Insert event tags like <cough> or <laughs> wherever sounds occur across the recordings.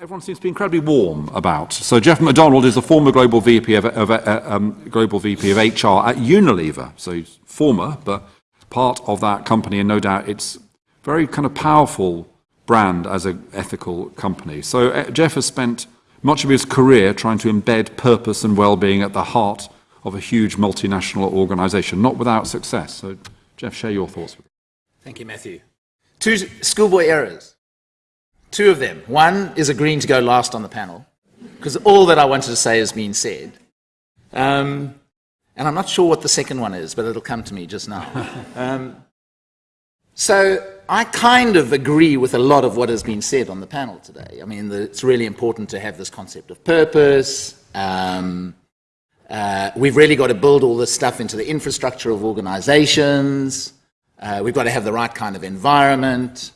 everyone seems to be incredibly warm about. So Jeff McDonald is the former global VP of, of uh, um, global VP of HR at Unilever. So he's former, but part of that company, and no doubt it's very kind of powerful brand as an ethical company. So uh, Jeff has spent much of his career trying to embed purpose and well-being at the heart of a huge multinational organization, not without success. So Jeff, share your thoughts. Thank you, Matthew. Two schoolboy errors. Two of them. One is agreeing to go last on the panel, because all that I wanted to say has been said. Um, and I'm not sure what the second one is, but it'll come to me just now. <laughs> Um, so I kind of agree with a lot of what has been said on the panel today. I mean, the, it's really important to have this concept of purpose. Um, uh, we've really got to build all this stuff into the infrastructure of organizations. Uh, we've got to have the right kind of environment.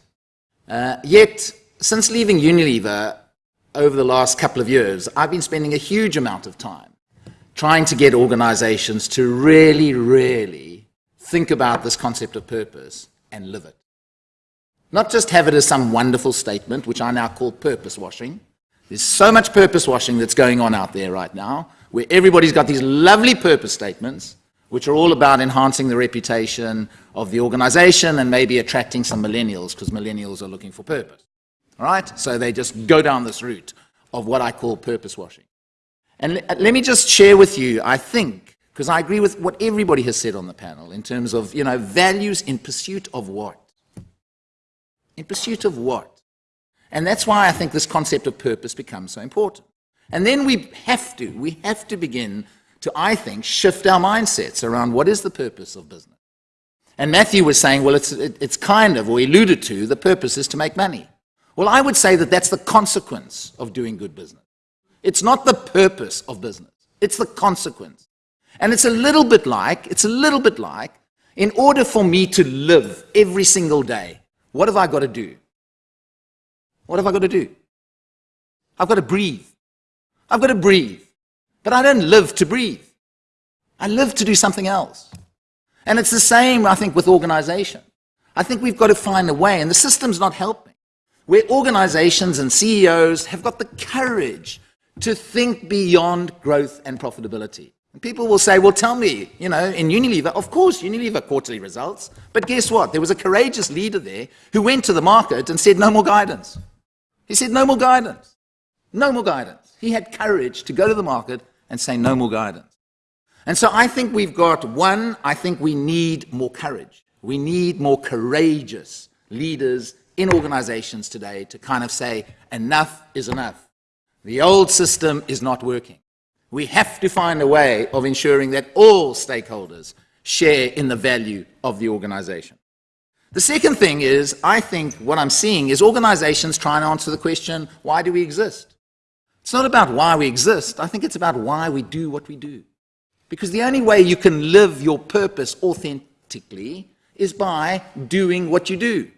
Uh, yet, since leaving Unilever over the last couple of years, I've been spending a huge amount of time trying to get organizations to really, really think about this concept of purpose and live it. Not just have it as some wonderful statement, which I now call purpose washing. There's so much purpose washing that's going on out there right now, where everybody's got these lovely purpose statements, which are all about enhancing the reputation of the organization and maybe attracting some millennials, because millennials are looking for purpose. All right? So they just go down this route of what I call purpose washing. And let me just share with you, I think, because I agree with what everybody has said on the panel in terms of, you know, values in pursuit of what? In pursuit of what? And that's why I think this concept of purpose becomes so important. And then we have to, we have to begin to, I think, shift our mindsets around what is the purpose of business. And Matthew was saying, well, it's, it's kind of, or alluded to, the purpose is to make money. Well, I would say that that's the consequence of doing good business. It's not the purpose of business. It's the consequence. And it's a little bit like, it's a little bit like, in order for me to live every single day, what have I got to do? What have I got to do? I've got to breathe. I've got to breathe. But I don't live to breathe. I live to do something else. And it's the same, I think, with organization. I think we've got to find a way, and the system's not helping, where organizations and CEOs have got the courage to think beyond growth and profitability. And people will say, well, tell me, you know, in Unilever, of course, Unilever quarterly results, but guess what? There was a courageous leader there who went to the market and said, no more guidance. He said, no more guidance. No more guidance. He had courage to go to the market and say, no more guidance. And so I think we've got, one, I think we need more courage. We need more courageous leaders in organizations today to kind of say, enough is enough. The old system is not working. We have to find a way of ensuring that all stakeholders share in the value of the organization. The second thing is, I think what I'm seeing is organizations trying to answer the question, why do we exist? It's not about why we exist. I think it's about why we do what we do. Because the only way you can live your purpose authentically is by doing what you do.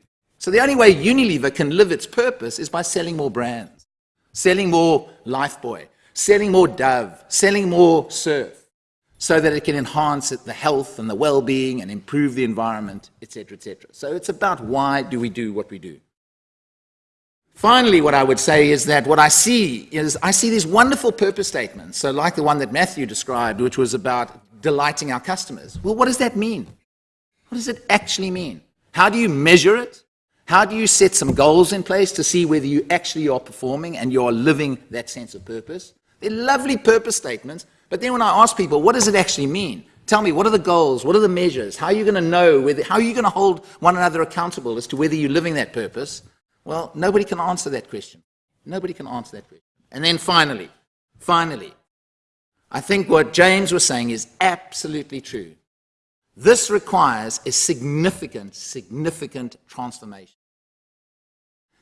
So the only way Unilever can live its purpose is by selling more brands selling more Lifebuoy, selling more Dove, selling more Surf, so that it can enhance the health and the well-being and improve the environment, etc., etc. So it's about why do we do what we do. Finally, what I would say is that what I see is I see these wonderful purpose statements, so like the one that Matthew described, which was about delighting our customers. Well, what does that mean? What does it actually mean? How do you measure it? How do you set some goals in place to see whether you actually are performing and you are living that sense of purpose? They're lovely purpose statements, but then when I ask people, what does it actually mean? Tell me, what are the goals? What are the measures? How are you going to know? Whether, how are you going to hold one another accountable as to whether you're living that purpose? Well, nobody can answer that question. Nobody can answer that question. And then finally, finally, I think what James was saying is absolutely true. This requires a significant, significant transformation.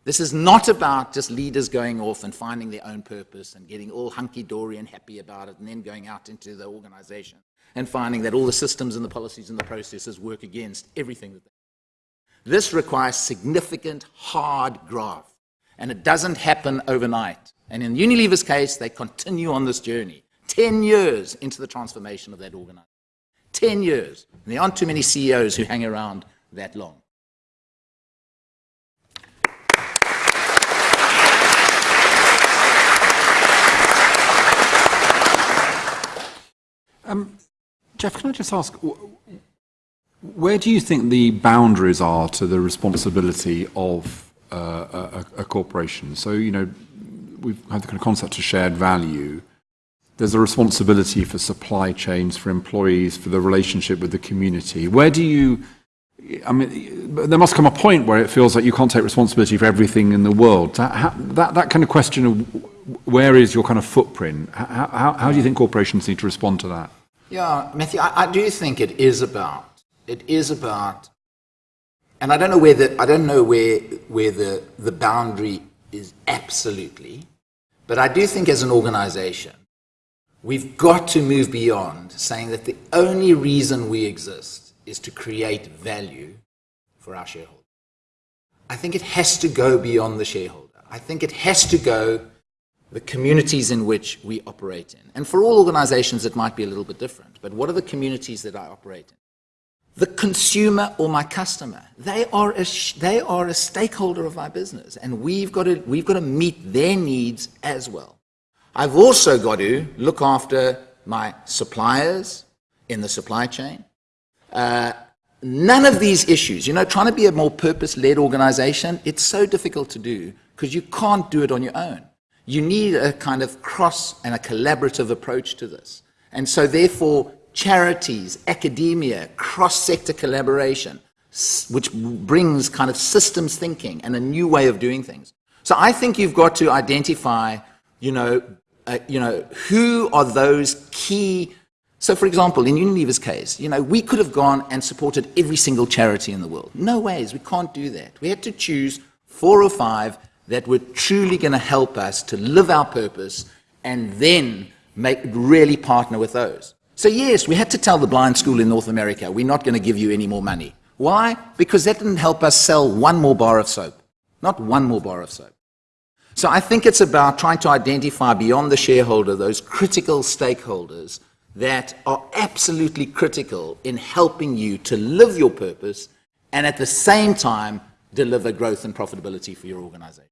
This is not about just leaders going off and finding their own purpose and getting all hunky-dory and happy about it and then going out into the organization and finding that all the systems and the policies and the processes work against everything that they do. This requires significant, hard graft, and it doesn't happen overnight. And in Unilever's case, they continue on this journey, 10 years into the transformation of that organization. 10 years. And there aren't too many CEOs who hang around that long. Um, Jeff, can I just ask, where do you think the boundaries are to the responsibility of uh, a, a, corporation? So, you know, we've had the kind of concept of shared value. There's a responsibility for supply chains, for employees, for the relationship with the community. Where do you, I mean, there must come a point where it feels like you can't take responsibility for everything in the world. That, that, that kind of question of where is your kind of footprint, how, how, how do you think corporations need to respond to that? Yeah, Matthew, I, I do think it is about, it is about, and I don't know where the, I don't know where, where the, the boundary is absolutely, but I do think as an organization, we've got to move beyond saying that the only reason we exist is to create value for our shareholders. I think it has to go beyond the shareholder. I think it has to go the communities in which we operate in. And for all organizations, it might be a little bit different. But what are the communities that I operate in? The consumer or my customer, they are a, they are a stakeholder of my business, and we've got, to, we've got to meet their needs as well. I've also got to look after my suppliers in the supply chain. Uh, none of these issues, you know, trying to be a more purpose led organization, it's so difficult to do because you can't do it on your own. You need a kind of cross and a collaborative approach to this. And so, therefore, charities, academia, cross sector collaboration, which brings kind of systems thinking and a new way of doing things. So, I think you've got to identify, you know, uh, you know, who are those key so, for example, in Unilever's case, you know, we could have gone and supported every single charity in the world. No ways, we can't do that. We had to choose four or five that were truly going to help us to live our purpose and then make really partner with those. So, yes, we had to tell the blind school in North America, we're not going to give you any more money. Why? Because that didn't help us sell one more bar of soap. Not one more bar of soap. So I think it's about trying to identify beyond the shareholder those critical stakeholders that are absolutely critical in helping you to live your purpose and at the same time deliver growth and profitability for your organization.